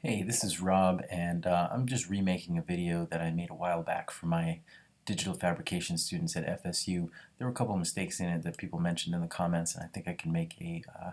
Hey, this is Rob, and uh, I'm just remaking a video that I made a while back for my digital fabrication students at FSU. There were a couple of mistakes in it that people mentioned in the comments, and I think I can make a uh,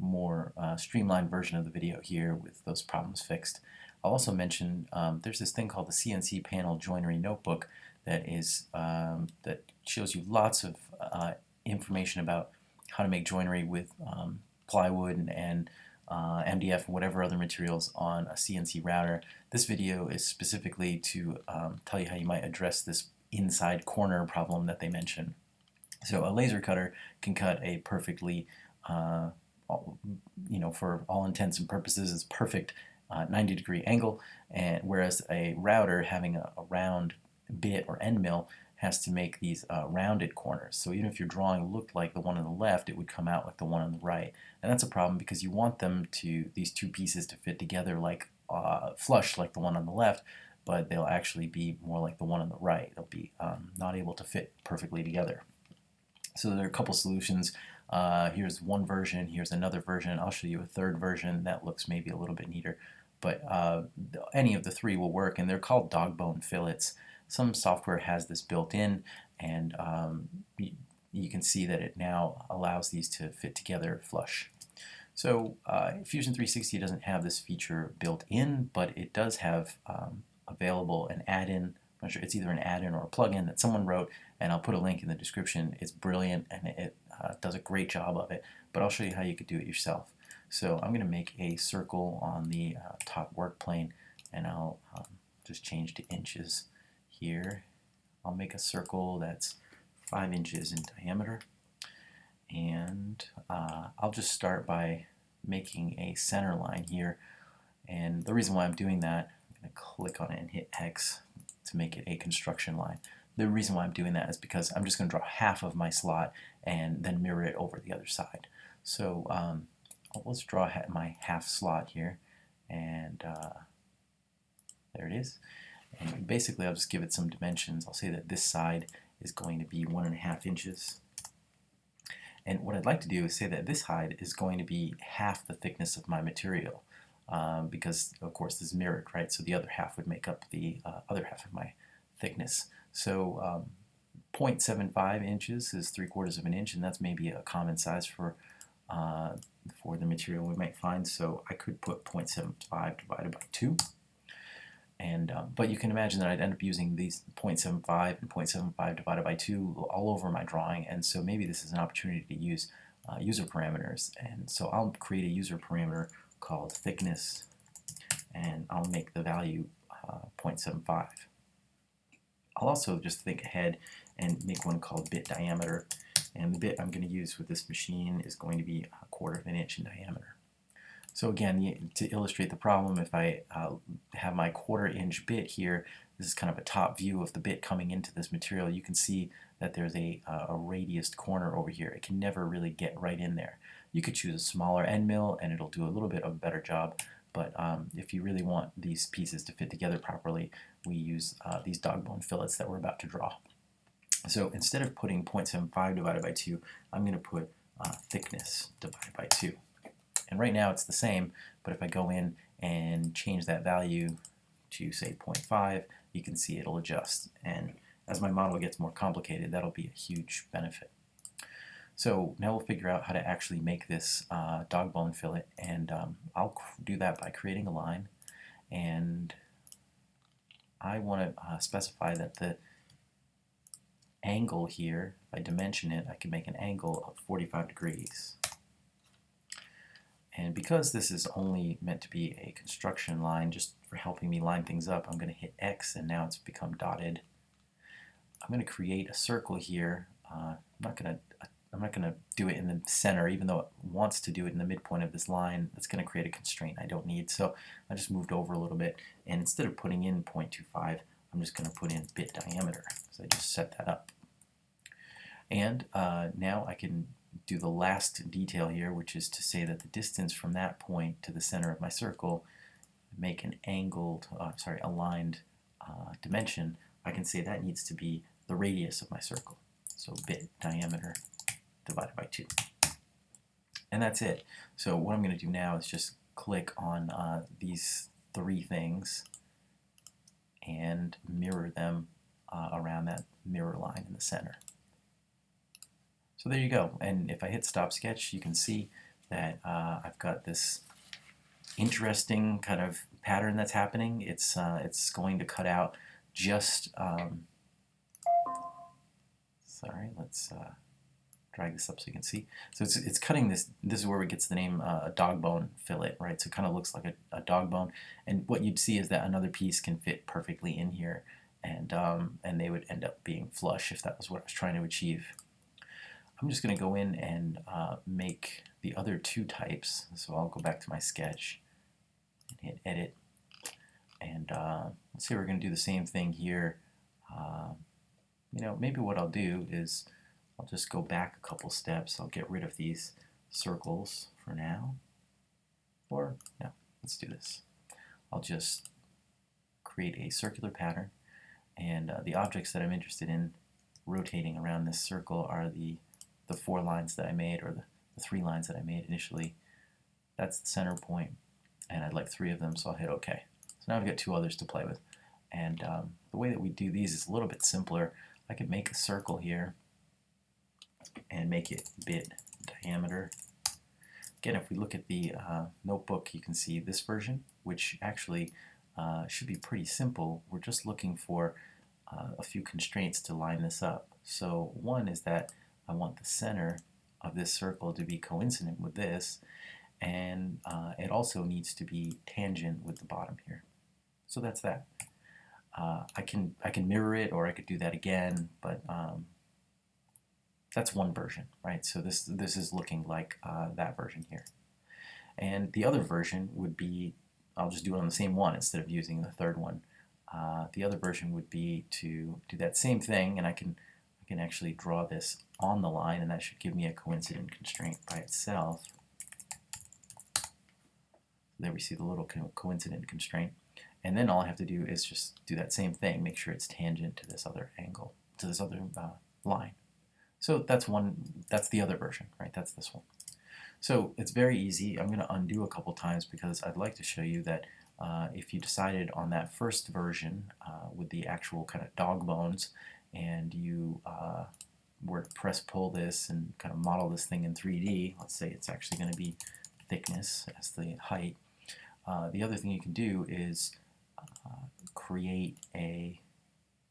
more uh, streamlined version of the video here with those problems fixed. I'll also mention um, there's this thing called the CNC Panel Joinery Notebook that is um, that shows you lots of uh, information about how to make joinery with um, plywood and, and uh, MDF and whatever other materials on a CNC router. This video is specifically to um, tell you how you might address this inside corner problem that they mention. So a laser cutter can cut a perfectly, uh, you know, for all intents and purposes, it's perfect uh, 90 degree angle, and whereas a router having a, a round bit or end mill has to make these uh, rounded corners. So even if your drawing looked like the one on the left, it would come out like the one on the right. And that's a problem because you want them to, these two pieces to fit together like uh, flush like the one on the left, but they'll actually be more like the one on the right. They'll be um, not able to fit perfectly together. So there are a couple solutions. Uh, here's one version, here's another version. I'll show you a third version that looks maybe a little bit neater. But uh, any of the three will work, and they're called dog bone fillets. Some software has this built in and um, you, can see that it now allows these to fit together flush. So uh, Fusion 360 doesn't have this feature built in, but it does have um, available an add-in. I'm not sure it's either an add-in or a plugin that someone wrote, and I'll put a link in the description. It's brilliant and it uh, does a great job of it, but I'll show you how you could do it yourself. So I'm going to make a circle on the uh, top work plane, and I'll um, just change to inches here. I'll make a circle that's 5 inches in diameter. And uh, I'll just start by making a center line here. And the reason why I'm doing that, I'm going to click on it and hit X to make it a construction line. The reason why I'm doing that is because I'm just going to draw half of my slot and then mirror it over the other side. So um, let's draw my half slot here. And uh, there it is. And basically I'll just give it some dimensions. I'll say that this side is going to be one and a half inches. And what I'd like to do is say that this side is going to be half the thickness of my material um, because of course this is mirrored, right? So the other half would make up the uh, other half of my thickness. So um, 0.75 inches is 3 quarters of an inch and that's maybe a common size for uh, for the material we might find. So I could put 0.75 divided by 2 and um, But you can imagine that I'd end up using these 0.75 and 0.75 divided by 2 all over my drawing, and so maybe this is an opportunity to use uh, user parameters. And so I'll create a user parameter called thickness, and I'll make the value uh, 0.75. I'll also just think ahead and make one called bit diameter, and the bit I'm going to use with this machine is going to be a quarter of an inch in diameter. So again, to illustrate the problem, if I uh, have my quarter inch bit here, this is kind of a top view of the bit coming into this material, you can see that there's a, uh, a radiused corner over here. It can never really get right in there. You could choose a smaller end mill and it'll do a little bit of a better job, but um, if you really want these pieces to fit together properly, we use uh, these dog bone fillets that we're about to draw. So instead of putting 0.75 divided by 2, I'm going to put uh, thickness divided by 2. And right now it's the same, but if I go in and change that value to say 0.5, you can see it'll adjust. And as my model gets more complicated, that'll be a huge benefit. So now we'll figure out how to actually make this uh, dog bone fillet, and um, I'll do that by creating a line, and I want to uh, specify that the angle here, if I dimension it, I can make an angle of 45 degrees. And because this is only meant to be a construction line, just for helping me line things up, I'm going to hit X and now it's become dotted. I'm going to create a circle here. Uh, I'm not going to I'm not going to do it in the center, even though it wants to do it in the midpoint of this line. That's going to create a constraint I don't need. So I just moved over a little bit, and instead of putting in 0.25, I'm just going to put in bit diameter. So I just set that up. And uh, now I can do the last detail here, which is to say that the distance from that point to the center of my circle, make an angled, uh, sorry, aligned uh, dimension, I can say that needs to be the radius of my circle. So bit diameter divided by 2. And that's it. So what I'm going to do now is just click on uh, these three things and mirror them uh, around that mirror line in the center. So there you go. And if I hit stop sketch, you can see that uh, I've got this interesting kind of pattern that's happening. It's, uh, it's going to cut out just, um, sorry, let's uh, drag this up so you can see. So it's, it's cutting this, this is where it gets the name uh, dog bone fillet, right? So it kind of looks like a, a, dog bone. And what you'd see is that another piece can fit perfectly in here and, um, and they would end up being flush if that was what I was trying to achieve. I'm just going to go in and uh, make the other two types. So I'll go back to my sketch and hit edit. And uh, let's say we're going to do the same thing here. Uh, you know, maybe what I'll do is I'll just go back a couple steps. I'll get rid of these circles for now. Or, no, let's do this. I'll just create a circular pattern. And uh, the objects that I'm interested in rotating around this circle are the, the four lines that I made, or the, the three lines that I made initially. That's the center point, and I'd like three of them, so I'll hit OK. So now I've got two others to play with. And um, the way that we do these is a little bit simpler. I could make a circle here and make it bit diameter. Again, if we look at the uh, notebook, you can see this version, which actually uh, should be pretty simple. We're just looking for uh, a few constraints to line this up. So one is that I want the center of this circle to be coincident with this, and uh, it also needs to be tangent with the bottom here. So that's that. Uh, I can I can mirror it, or I could do that again, but um, that's one version, right? So this this is looking like uh, that version here. And the other version would be, I'll just do it on the same one instead of using the third one. Uh, the other version would be to do that same thing, and I can I can actually draw this on the line, and that should give me a coincident constraint by itself. There we see the little co coincident constraint. And then all I have to do is just do that same thing, make sure it's tangent to this other angle, to this other uh, line. So that's one, that's the other version, right? That's this one. So it's very easy. I'm going to undo a couple times because I'd like to show you that uh, if you decided on that first version uh, with the actual kind of dog bones and you uh, to press pull this and kind of model this thing in 3D, let's say it's actually going to be thickness as the height, uh, the other thing you can do is uh, create a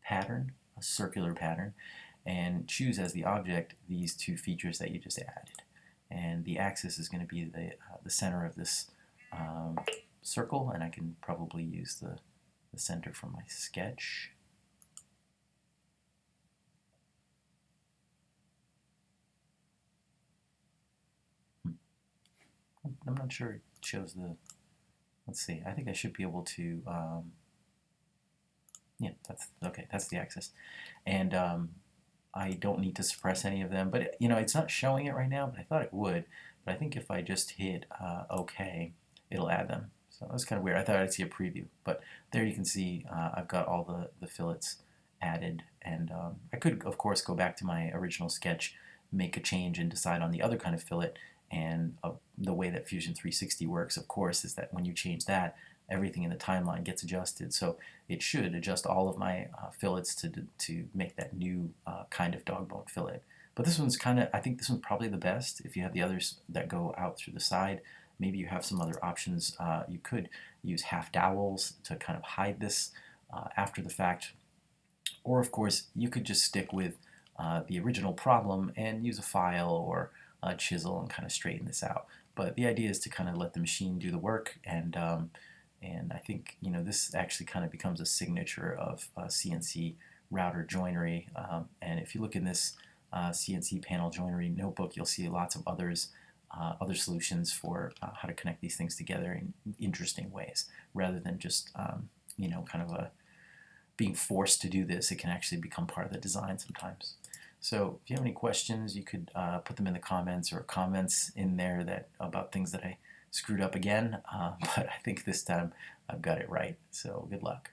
pattern, a circular pattern, and choose as the object these two features that you just added. And the axis is going to be the, uh, the center of this um, circle, and I can probably use the, the center from my sketch. I'm not sure it shows the, let's see, I think I should be able to, um, yeah, that's, okay, that's the axis. And um, I don't need to suppress any of them, but it, you know, it's not showing it right now, but I thought it would. But I think if I just hit uh, OK, it'll add them. So that's kind of weird. I thought I'd see a preview, but there you can see uh, I've got all the, the fillets added. And um, I could, of course, go back to my original sketch, make a change and decide on the other kind of fillet. And uh, the way that Fusion 360 works, of course, is that when you change that, everything in the timeline gets adjusted. So it should adjust all of my uh, fillets to, to make that new uh, kind of dog bone fillet. But this one's kind of, I think this one's probably the best. If you have the others that go out through the side, maybe you have some other options. Uh, you could use half dowels to kind of hide this uh, after the fact. Or of course, you could just stick with uh, the original problem and use a file or a chisel and kind of straighten this out. But the idea is to kind of let the machine do the work and um, and I think you know this actually kind of becomes a signature of uh, CNC router joinery. Um, and if you look in this uh, CNC panel joinery notebook, you'll see lots of others, uh, other solutions for uh, how to connect these things together in interesting ways, rather than just um, you know kind of a being forced to do this. It can actually become part of the design sometimes. So if you have any questions, you could uh, put them in the comments or comments in there that about things that I screwed up again, uh, but I think this time I've got it right. So good luck.